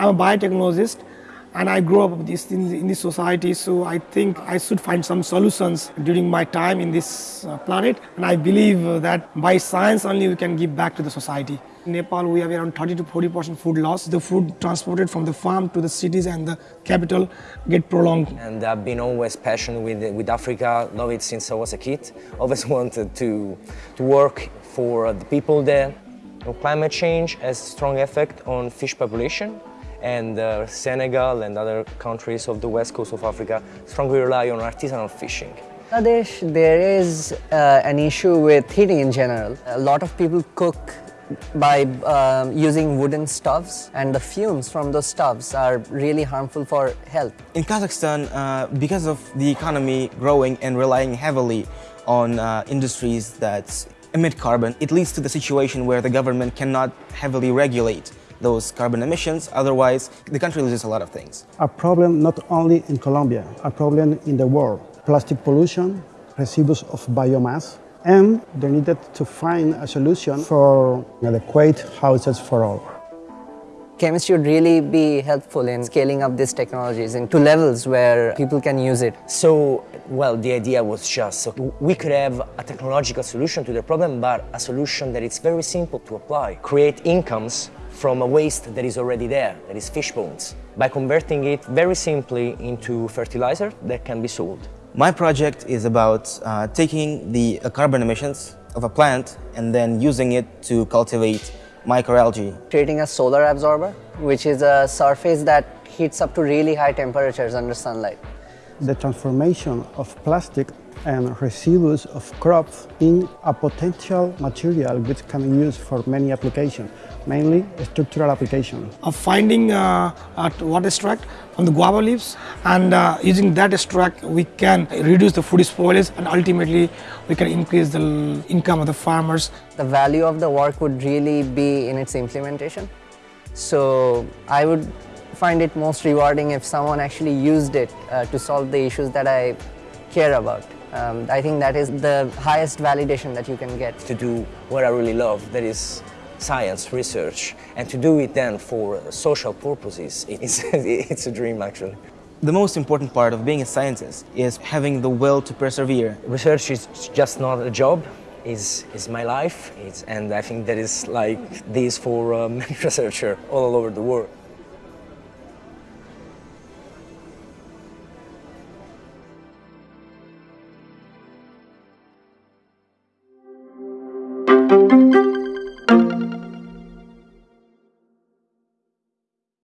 I'm a biotechnologist and I grew up this, in, in, this society, so I think I should find some solutions during my time in this uh, planet. And I believe that by science only we can give back to the society. In Nepal, we have around 30 to 40 percent food loss. The food transported from the farm to the cities and the capital get prolonged. And I've been always passionate with, with Africa, love it since I was a kid. Always wanted to, to work for the people there. Climate change has strong effect on fish population and uh, Senegal and other countries of the west coast of Africa strongly rely on artisanal fishing. Bangladesh, there is uh, an issue with heating in general. A lot of people cook by um, using wooden stoves and the fumes from those stoves are really harmful for health. In Kazakhstan, uh, because of the economy growing and relying heavily on uh, industries that emit carbon, it leads to the situation where the government cannot heavily regulate those carbon emissions, otherwise the country loses a lot of things. A problem not only in Colombia, a problem in the world. Plastic pollution, residues of biomass, and they needed to find a solution for adequate houses for all. Chemistry would really be helpful in scaling up these technologies into levels where people can use it. So, well, the idea was just so we could have a technological solution to the problem, but a solution that is very simple to apply. Create incomes from a waste that is already there, that is fish bones, by converting it very simply into fertilizer that can be sold. My project is about uh, taking the uh, carbon emissions of a plant and then using it to cultivate microalgae. Creating a solar absorber, which is a surface that heats up to really high temperatures under sunlight. The transformation of plastic and residues of crops in a potential material which can be used for many applications, mainly structural applications. Of finding uh, water extract from the guava leaves and uh, using that extract we can reduce the food spoilage and ultimately we can increase the income of the farmers. The value of the work would really be in its implementation. So I would find it most rewarding if someone actually used it uh, to solve the issues that I care about. Um, I think that is the highest validation that you can get. To do what I really love, that is science, research, and to do it then for social purposes, it's, it's a dream actually. The most important part of being a scientist is having the will to persevere. Research is just not a job, is is my life, it's, and I think that is like this for uh, many researchers all over the world.